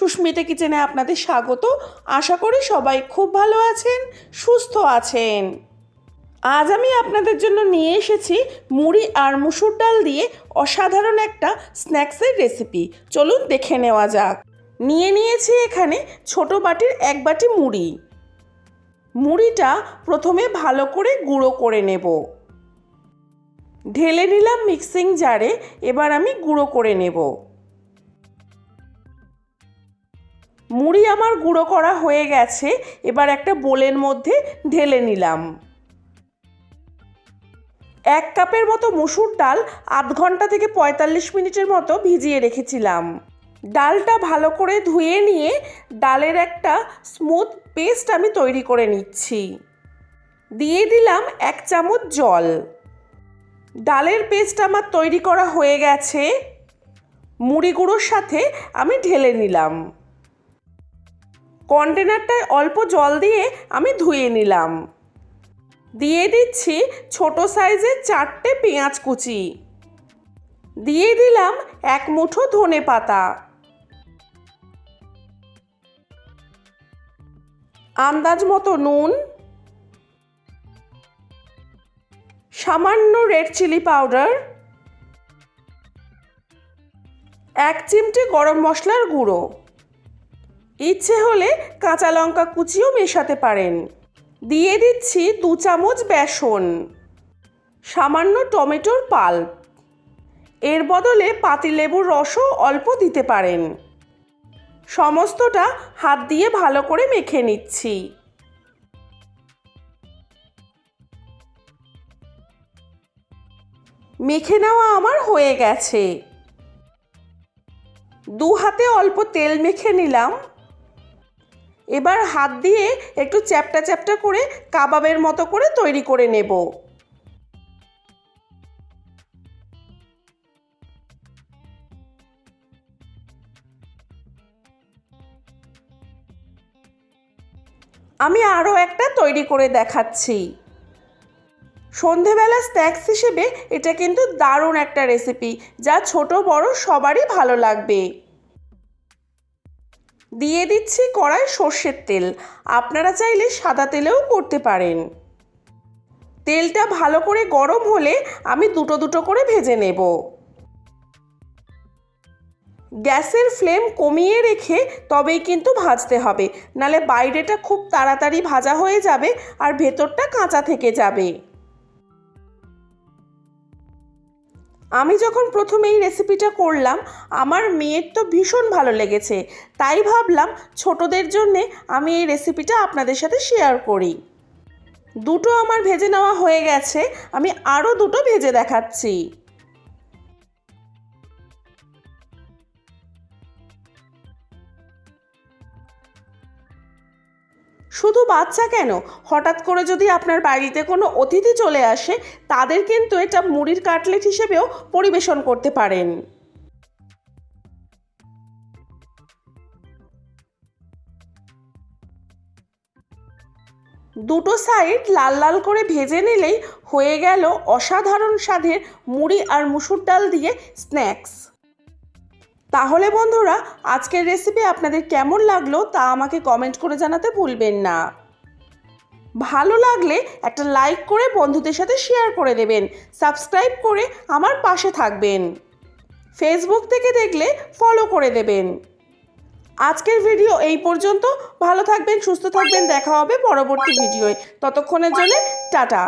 সুস্মিতা কিচেনে আপনাদের স্বাগত। আশা করি সবাই খুব ভালো আছেন, সুস্থ আছেন। আজ আমি আপনাদের জন্য নিয়ে এসেছি মুড়ি আর মুসুর ডাল দিয়ে অসাধারণ একটা স্ন্যাক্সের রেসিপি। চলুন দেখে নেওয়া যাক। নিয়ে নিয়েছি এখানে ছোট বাটির এক বাটি মুড়ি। মুড়িটা প্রথমে ভালো করে গুঁড়ো করে নেব। ঢেলে নিলাম মিক্সিং জারে, এবার আমি গুঁড়ো করে নেব। মুড়ি আমার গুঁড়ো করা হয়ে গেছে, এবার একটা বোলের মধ্যে ঢেলে নিলাম। এক কাপের মতো মুসুর ডাল আধ ঘণ্টা থেকে পঁয়তাল্লিশ মিনিটের মতো ভিজিয়ে রেখেছিলাম। ডালটা ভালো করে ধুয়ে নিয়ে ডালের একটা স্মুথ পেস্ট আমি তৈরি করে নিচ্ছি। দিয়ে দিলাম এক চামচ জল। ডালের পেস্ট আমার তৈরি করা হয়ে গেছে। মুড়ি গুঁড়োর সাথে আমি ঢেলে নিলাম। কন্টেনারটায় অল্প জল দিয়ে আমি ধুয়ে নিলাম। দিয়ে দিচ্ছি ছোট সাইজের চারটে পেঁয়াজ কুচি। দিয়ে দিলাম এক মুঠো ধনে পাতা। আন্দাজ মতো নুন। সামান্য রেড চিলি পাউডার। এক চিমটে গরম মশলার গুঁড়ো। ইচ্ছে হলে কাঁচা লঙ্কা কুচিও মেশাতে পারেন। দিয়ে দিচ্ছি দু চামচ বেসন। সামান্য টমেটোর পাল্প। এর বদলে পাতিলেবুর রসও অল্প দিতে পারেন। সমস্তটা হাত দিয়ে ভালো করে মেখে নিচ্ছি। মেখে নেওয়া আমার হয়ে গেছে। দু হাতে অল্প তেল মেখে নিলাম। এবার হাত দিয়ে একটু চ্যাপটা চ্যাপটা করে কাবাবের মতো করে তৈরি করে নেব। আমি আরও একটা তৈরি করে দেখাচ্ছি। সন্ধেবেলা স্ন্যাক্স হিসেবে এটা কিন্তু দারুণ একটা রেসিপি, যা ছোট বড় সবারই ভালো লাগবে। দিয়ে দিচ্ছি কড়াই সর্ষের তেল। আপনারা চাইলে সাদা তেলেও করতে পারেন। তেলটা ভালো করে গরম হলে আমি দুটো দুটো করে ভেজে নেব। গ্যাসের ফ্লেম কমিয়ে রেখে তবেই কিন্তু ভাজতে হবে। নালে বাইরেটা খুব তাড়াতাড়ি ভাজা হয়ে যাবে আর ভেতরটা কাঁচা থেকে যাবে। আমি যখন প্রথমে এই রেসিপিটা করলাম, আমার মেয়ের তো ভীষণ ভালো লেগেছে। তাই ভাবলাম ছোটদের জন্যে আমি এই রেসিপিটা আপনাদের সাথে শেয়ার করি। দুটো আমার ভেজে নেওয়া হয়ে গেছে, আমি আরও দুটো ভেজে দেখাচ্ছি। শুধু বাচ্চা কেন? হঠাৎ করে যদি আপনার বাড়িতে কোনো অতিথি চলে আসে, তাদের কিন্তু এটা মুড়ির কাটলেট হিসেবেও পরিবেশন করতে পারেন। দুটো সাইড লাল লাল করে ভেজে নিলেই হয়ে গেল অসাধারণ স্বাদের মুড়ি আর মুসুর ডাল দিয়ে স্ন্যাক্স। তাহলে বন্ধুরা, আজকের রেসিপি আপনাদের কেমন লাগল তা আমাকে কমেন্ট করে জানাতে ভুলবেন না। ভালো লাগলে একটা লাইক করে বন্ধুদের সাথে শেয়ার করে দেবেন সাবস্ক্রাইব করে আমার পাশে থাকবেন। ফেসবুক থেকে দেখলে ফলো করে দেবেন। আজকের ভিডিও এই পর্যন্ত। ভালো থাকবেন, সুস্থ থাকবেন, দেখা হবে পরবর্তী ভিডিওয় ততক্ষণের জন্য টাটা।